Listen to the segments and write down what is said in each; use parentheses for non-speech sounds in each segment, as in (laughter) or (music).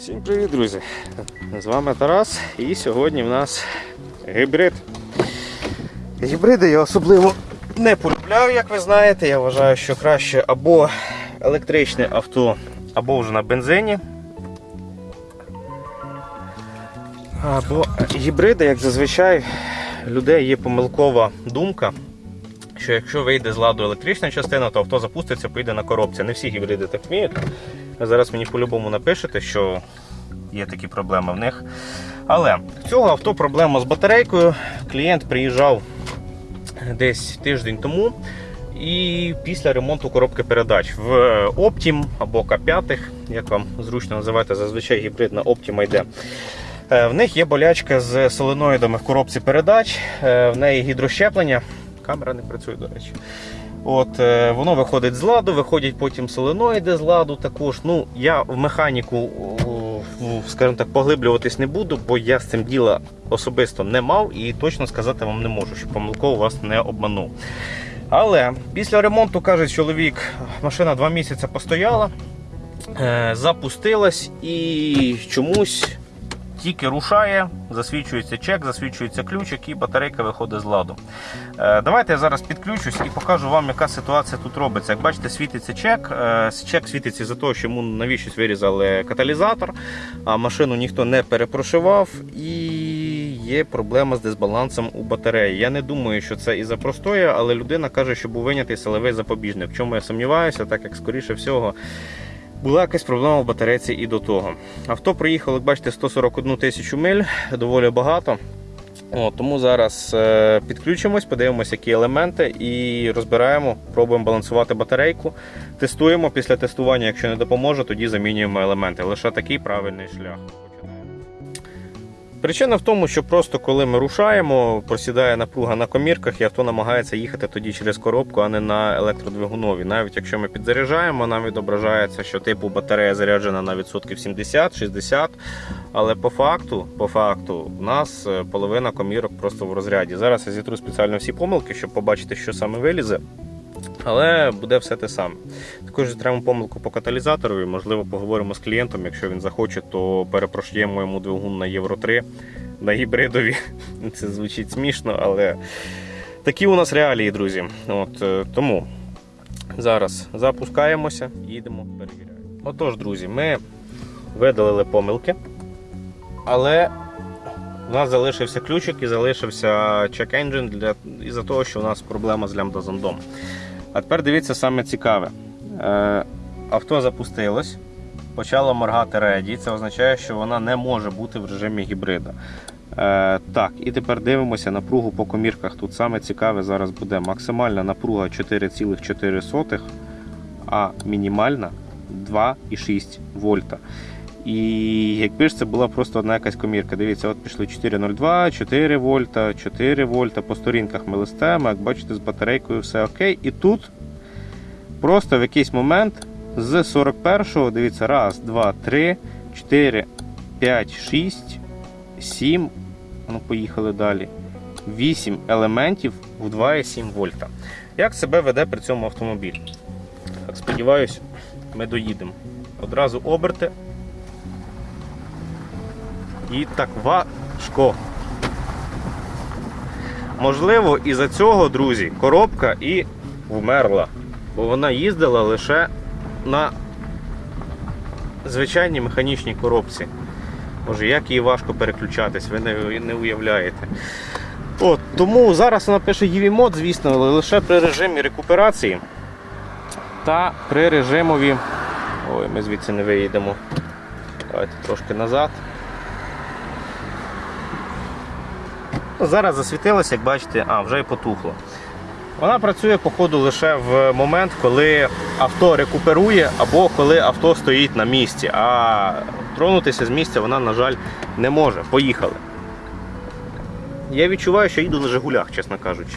Всім привіт, друзі! З вами Тарас і сьогодні в нас гібрид. Гібриди я особливо не полюбляю, як ви знаєте. Я вважаю, що краще або електричне авто, або вже на бензині. Або гібриди, як зазвичай, людей є помилкова думка, що якщо вийде з ладу електрична частина, то авто запуститься, поїде на коробці. Не всі гібриди так вміють. Зараз мені по-любому напишете, що є такі проблеми в них. Але в цього авто проблема з батарейкою. Клієнт приїжджав десь тиждень тому. І після ремонту коробки передач в Optim або К5, як вам зручно називати, зазвичай гібридна Optima йде. Е, В них є болячка з соленоїдами в коробці передач, е, в неї гідрощеплення. Камера не працює, до речі. От, е, Воно виходить з ладу, виходять потім соленоїди з ладу також. Ну, Я в механіку, скажімо так, поглиблюватись не буду, бо я з цим діла особисто не мав і точно сказати вам не можу, що помилково вас не обманув. Але після ремонту, каже чоловік, машина два місяці постояла, е, запустилась і чомусь тільки рушає, засвічується чек, засвічується ключик і батарейка виходить з ладу. Е, Давайте я зараз підключусь і покажу вам, яка ситуація тут робиться. Як бачите, світиться чек. Е, Чек світиться за того, що йому навіщось вирізали каталізатор, а машину ніхто не перепрошивав і є проблема з дисбалансом у батареї. Я не думаю, що це із-за простої, але людина каже, що був винятий силовий запобіжник. В чому я сумніваюся, так як скоріше всього. Була якась проблема в батарейці і до того. Авто приїхало, як бачите, 141 тисячу миль, доволі багато. О, тому зараз е, підключимось, подивимося, які елементи, і розбираємо, пробуємо балансувати батарейку. Тестуємо. Після тестування, якщо не допоможе, тоді замінюємо елементи. Лише такий правильний шлях. Причина в тому, що просто коли ми рушаємо, просідає напруга на комірках, і авто намагається їхати тоді через коробку, а не на електродвигунові. Навіть якщо ми підзаряджаємо, нам відображається, що типу батарея заряджена на відсотків 70-60. Але по факту, по факту, у нас е, половина комірок просто в розряді. Зараз я зітру спеціально всі помилки, щоб побачити, що саме вилізе. Але буде все те саме. Також зітремо помилку по каталізаторові. Можливо, поговоримо з клієнтом. Якщо він захоче, то перепрошуємо йому двигун на Євро 3 на гібридові. (laughs) Це звучить смішно, але такі у нас реалії, друзі. От, е, тому зараз запускаємося, їдемо, перевіряємо. Отож, друзі, ми видалили помилки, але у нас залишився ключик і залишився чек engine для із-за того, що у нас проблема з лямбда-зондом. А тепер дивіться саме цікаве. Е, авто запустилось, почало моргати реді. Це означає, що вона не може бути в режимі гібрида. Е, так, і тепер дивимося напругу по комірках. Тут саме цікаве зараз буде максимальна напруга 4,4, а мінімальна 2,6 вольта. І якби ж це була просто одна якась комірка. Дивіться, от пішли 4,02, 4 вольта, 4 вольта. По сторінках ми листаємо, як бачите, з батарейкою все окей. І тут просто в якийсь момент з 41-го, дивіться, раз, два, три, 4, 5, 6, 7. Ну, поїхали далі. 8 елементів в 2,7 вольта. Як себе веде при цьому автомобіль? Сподіваюсь, ми доїдемо. Одразу оберти. І так важко. Можливо, із-за цього, друзі, коробка і вмерла. Бо вона їздила лише на звичайній механічній коробці. Може, як її важко переключатись, ви не, не уявляєте. От, Тому зараз вона пише EV мод, звісно, але лише при режимі рекуперації та при режимові. Ой, ми звідси не виїдемо. Давайте трошки назад. Зараз засвітилося, як бачите, а, вже і потухло. Вона працює, походу, лише в момент, коли авто рекуперує або коли авто стоїть на місці. А тронутися з місця вона, на жаль, не може. Поїхали. Я відчуваю, що їду на Жигулях, чесно кажучи.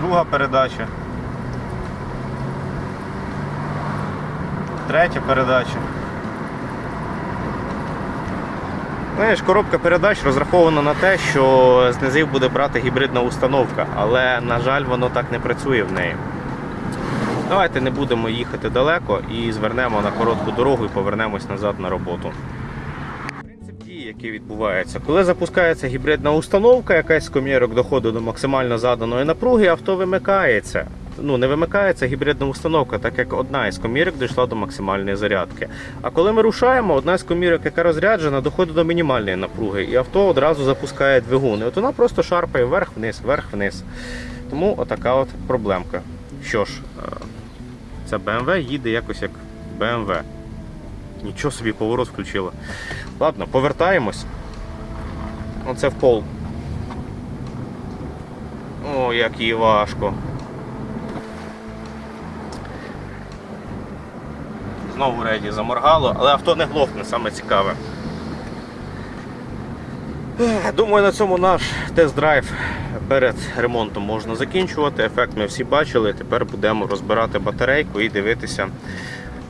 Друга передача. Третя передача. Знаєш, коробка передач розрахована на те, що з низів буде брати гібридна установка, але, на жаль, воно так не працює в неї. Давайте не будемо їхати далеко і звернемо на коротку дорогу і повернемось назад на роботу. Принцип дії, який відбувається, коли запускається гібридна установка, якась з комірок доходить до максимально заданої напруги, авто вимикається. Ну, не вимикається гібридна установка, так як одна із комірок дійшла до максимальної зарядки. А коли ми рушаємо, одна з комірок, яка розряджена, доходить до мінімальної напруги, і авто одразу запускає двигун. І от вона просто шарпає вверх-вниз, вверх-вниз. Тому отака от проблемка. Що ж, е, ця BMW їде якось як BMW. Нічого собі поворот включила. Ладно, повертаємось. Оце в пол. О, як їй важко. Знову реді заморгало, але авто не глохне, саме цікаве. Думаю, на цьому наш тест-драйв перед ремонтом можна закінчувати. Ефект ми всі бачили. Тепер будемо розбирати батарейку і дивитися,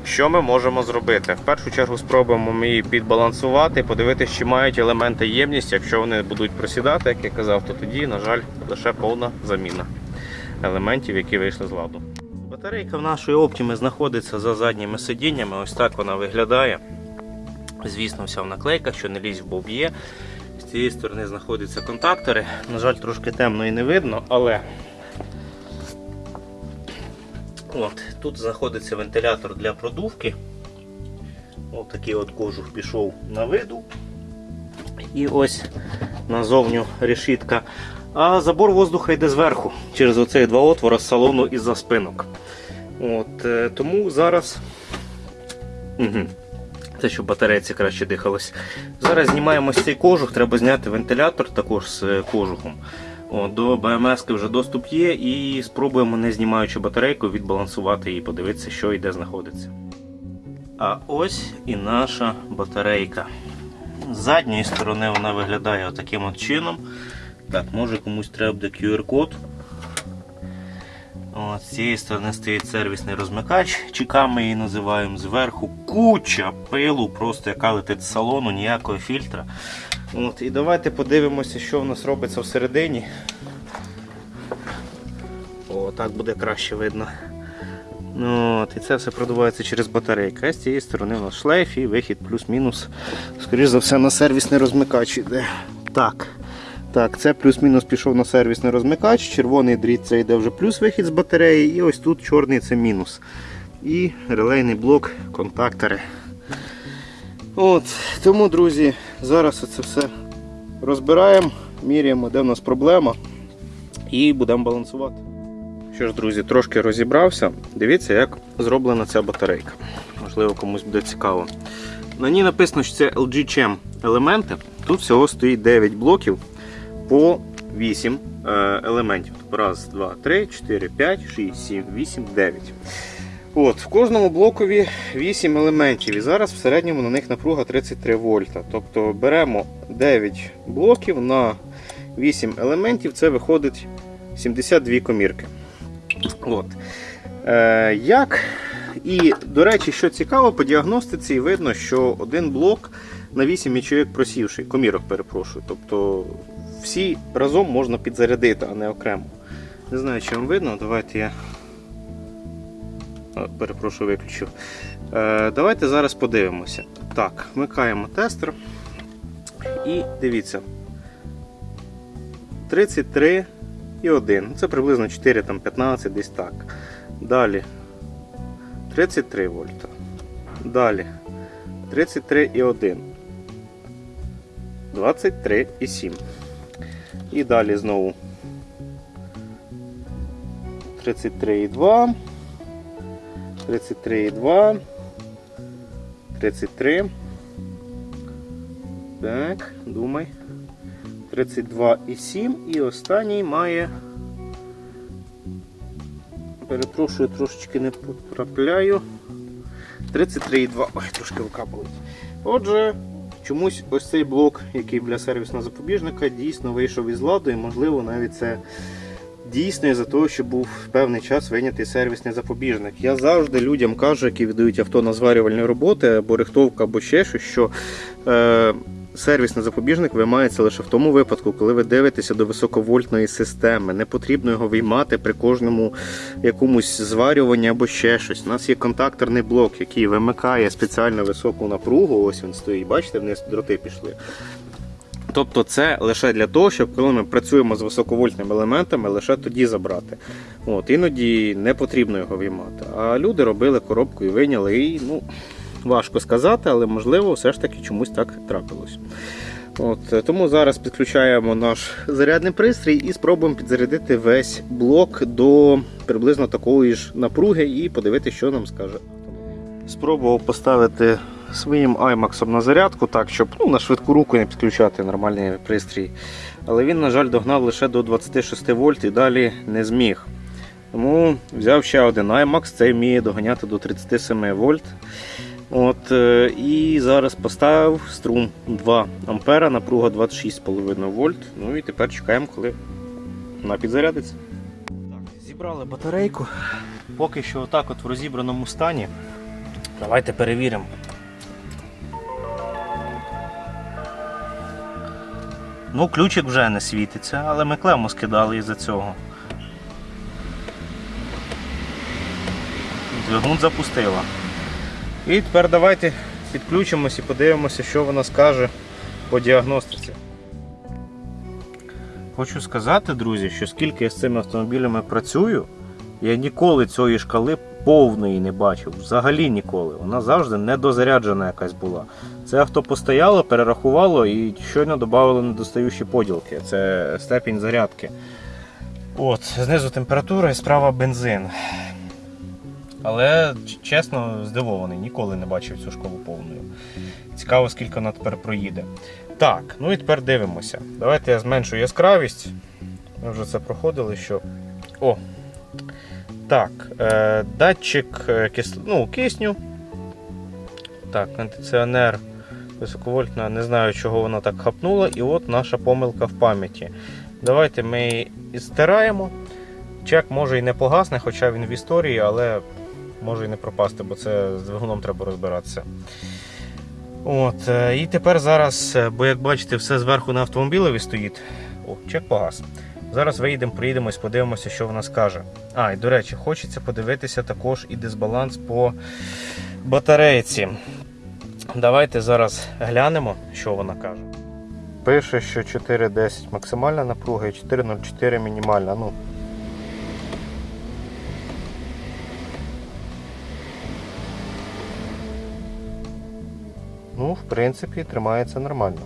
що ми можемо зробити. В першу чергу спробуємо ми її підбалансувати, подивитися, чи мають елементи ємність. Якщо вони будуть просідати, як я казав, то тоді, на жаль, лише повна заміна елементів, які вийшли з ладу. Батарейка в нашої Optimi знаходиться за задніми сидіннями. Ось так вона виглядає. Звісно, вся в наклейках, що не лізь в боб'є. З цієї сторони знаходяться контактори. На жаль, трошки темно і не видно, але от, тут знаходиться вентилятор для продувки. Ось такий от кожух пішов на виду. І ось назовню решітка. А забор воздуха йде зверху, через оцей два отвори з салону і за спинок. От, е, тому зараз. Угу. Це щоб батарейці краще дихалось. Зараз знімаємо цей кожух, треба зняти вентилятор також з е, кожухом. О, до БМС вже доступ є, і спробуємо, не знімаючи батарейку, відбалансувати її, подивитися, що і де знаходиться. А ось і наша батарейка. З задньої сторони вона виглядає таким от чином. Так, може комусь треба буде QR-код. От, з цієї сторони стоїть сервісний розмикач, чека ми її називаємо зверху. Куча пилу, просто яка летить з салону, ніякого фільтра. От, І давайте подивимося, що в нас робиться всередині. О, так буде краще видно. Ну, от, І це все продувається через батарейку. А з цієї сторони у нас шлейф і вихід плюс-мінус. Скоріше за все на сервісний розмикач йде. Так. Так, це плюс-мінус пішов на сервісний розмикач, червоний дріт це йде вже плюс вихід з батареї, і ось тут чорний це мінус. І релейний блок, контактори. От, Тому, друзі, зараз це все розбираємо, міряємо, де в нас проблема, і будемо балансувати. Що ж, друзі, трошки розібрався. Дивіться, як зроблена ця батарейка. Можливо, комусь буде цікаво. На ній написано, що це LG Chem елементи. Тут всього стоїть 9 блоків по 8 е, елементів. Раз, два, три, 4, 5, 6, 7, 8, 9. От, В кожному блокові 8 елементів. І зараз в середньому на них напруга 33 вольта. Тобто беремо 9 блоків на 8 елементів, це виходить 72 комірки. От. Е, Як? І, до речі, що цікаво, по діагностиці видно, що один блок на 8 ячеїк просівший, комірок перепрошую. Тобто всі разом можна підзарядити, а не окремо. Не знаю, чи вам видно, давайте я. О, перепрошую, виключив. Е, Давайте зараз подивимося. Так, вмикаємо тестер. І дивіться. 33 і 1. Це приблизно 4, там 15, десь так. Далі 33 вольта. Далі 33 і 1. 23 і 7. І далі знову 33,2, 33,2, 33. Так, думай. 32,7 і останній має. Перепрошую, трошечки не потрапляю. 33,2. Ой, трошки рука болить. Отже, чомусь ось цей блок, який для сервісного запобіжника, дійсно вийшов із ладу, і можливо навіть це дійсно із-за того, що був певний час вийнятий сервісний запобіжник. Я завжди людям кажу, які віддають авто на зварювальні роботи, або рихтовка, або ще щось, що е, сервісний запобіжник виймається лише в тому випадку, коли ви дивитеся до високовольтної системи. Не потрібно його виймати при кожному якомусь зварюванні або ще щось. У нас є контакторний блок, який вимикає спеціально високу напругу. Ось він стоїть. Бачите, вниз дроти пішли. Тобто це лише для того, щоб коли ми працюємо з високовольтними елементами, лише тоді забрати. От, іноді не потрібно його виймати. А люди робили коробку і вийняли. І, ну, важко сказати, але можливо, все ж таки чомусь так трапилось. От, е, тому зараз підключаємо наш зарядний пристрій і спробуємо підзарядити весь блок до приблизно такої ж напруги і подивитися, що нам скаже. Спробував поставити своїм iMax на зарядку, так, щоб ну, на швидку руку не підключати нормальний пристрій. Але він, на жаль, догнав лише до 26 вольт і далі не зміг. Тому взяв ще один iMax, цей вміє доганяти до 37 вольт. От, е, І зараз поставив струм 2 ампера, напруга 26,5 вольт. Ну і тепер чекаємо, коли вона підзарядиться. Так, зібрали батарейку. Поки що отак от в розібраному стані. Давайте перевіримо. Ну, ключик вже не світиться, але ми клему скидали із-за цього. Двигун запустила. І тепер давайте підключимось і подивимося, що вона скаже по діагностиці. Хочу сказати, друзі, що скільки я з цими автомобілями працюю, я ніколи цієї шкали повної не бачив. Взагалі ніколи. Вона завжди недозаряджена якась була. Це авто постояло, перерахувало і щойно додали недостаючі поділки. Це степінь зарядки. От, знизу температура і справа бензин. Але чесно здивований, ніколи не бачив цю школу повною. Цікаво, скільки вона тепер проїде. Так, ну і тепер дивимося. Давайте я зменшу яскравість. Ми вже це проходили, що. О! Так, е, датчик е, кис... ну, кисню. Так, кондиціонер високовольтна, не знаю, чого вона так хапнула. І от наша помилка в пам'яті. Давайте ми її стираємо. Чек може і не погасне, хоча він в історії, але може і не пропасти, бо це з двигуном треба розбиратися. От, е, І тепер зараз, е, бо як бачите, все зверху на автомобілеві стоїть. О, чек погас. Зараз виїдемо, приїдемось, подивимося, що вона скаже. А, і до речі, хочеться подивитися також і дисбаланс по батарейці. Давайте зараз глянемо, що вона каже. Пише, що 4,10 максимальна напруга і 4,04 мінімальна. Ну, Ну, в принципі, тримається нормально.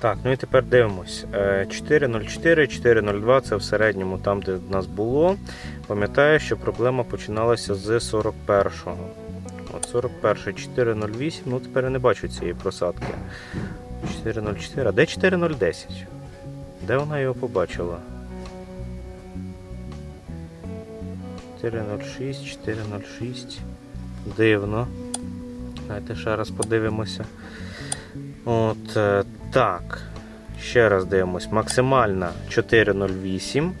Так, ну і тепер дивимось. Е, 404, 402 це в середньому там, де в нас було. Пам'ятаю, що проблема починалася з 41-го. От 41 408, ну тепер я не бачу цієї просадки. 404. А де 4010? Де вона його побачила? 406, 406. Дивно. Давайте ще раз подивимося. От е, так. Ще раз дивимось. Максимальна 408.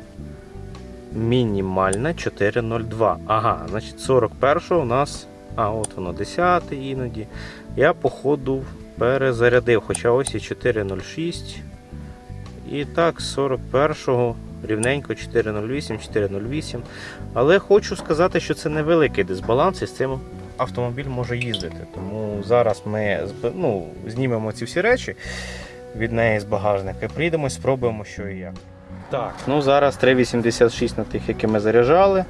Мінімальна 402. Ага, значить 41 у нас. А, от воно 10 іноді. Я, походу, перезарядив. Хоча ось і 406. І так, 41-го рівненько 408, 408. Але хочу сказати, що це невеликий дисбаланс і з цим автомобіль може їздити. Тому зараз ми ну, знімемо ці всі речі від неї з багажника і приїдемо, спробуємо, що і як. Так, ну зараз 3,86 на тих, які ми заряджали.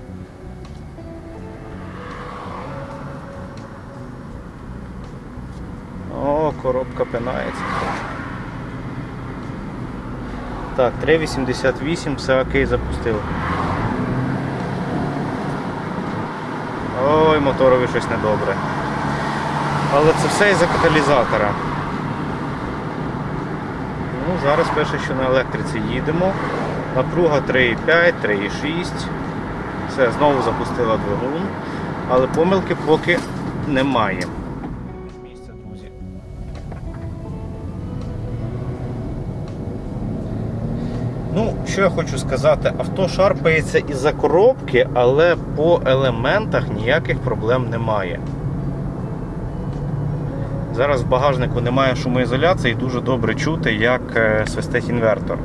О, коробка пинається. Так, 3,88, все окей, запустив. Ой, моторові щось недобре. Але це все із-за каталізатора. Ну, зараз перше, що на електриці їдемо. Напруга 3,5, 3,6. Все, знову запустила двигун. Але помилки поки немає. Що я хочу сказати, авто шарпається із-за коробки, але по елементах ніяких проблем немає. Зараз в багажнику немає шумоізоляції дуже добре чути, як е, свистить інвертор.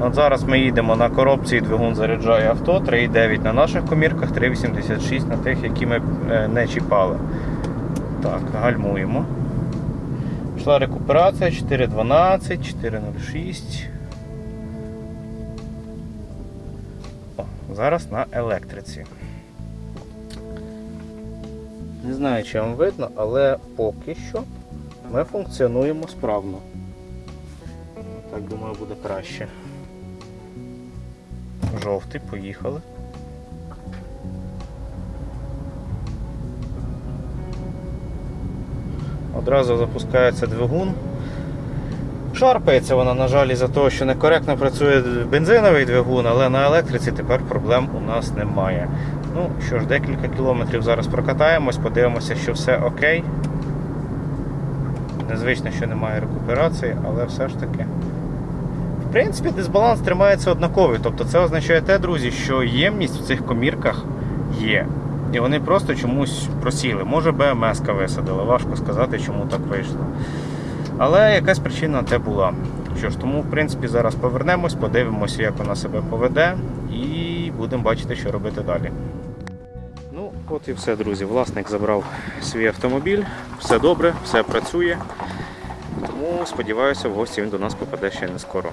От зараз ми їдемо на коробці двигун заряджає авто 3,9 на наших комірках, 3,86 на тих, які ми е, не чіпали. Так, гальмуємо. Пішла рекуперація 4.12, 4.06. зараз на електриці. Не знаю, чи вам видно, але поки що ми функціонуємо справно. Так, думаю, буде краще. Жовтий, поїхали. Одразу запускається двигун. Шарпається вона, на жаль, із-за того, що некоректно працює бензиновий двигун, але на електриці тепер проблем у нас немає. Ну що ж, декілька кілометрів зараз прокатаємось, подивимося, що все окей. Незвично, що немає рекуперації, але все ж таки. В принципі, дисбаланс тримається однаковий. Тобто це означає те, друзі, що ємність в цих комірках є. І вони просто чомусь просіли. Може БМС висадили, важко сказати, чому так вийшло. Але якась причина те була. Що ж, тому, в принципі, зараз повернемось, подивимося, як вона себе поведе, і будемо бачити, що робити далі. Ну, от і все, друзі. Власник забрав свій автомобіль, все добре, все працює. Тому сподіваюся, в гості він до нас попаде ще не скоро.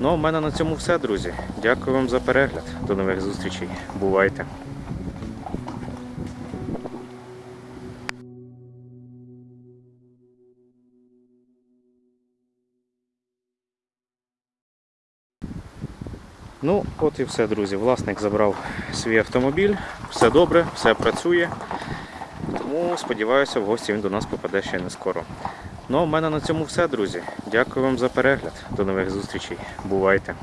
Ну, а в мене на цьому все, друзі. Дякую вам за перегляд. До нових зустрічей. Бувайте! Ну, от і все, друзі. Власник забрав свій автомобіль, все добре, все працює. Тому сподіваюся, в гості він до нас попаде ще не скоро. Ну, а в мене на цьому все, друзі. Дякую вам за перегляд. До нових зустрічей. Бувайте!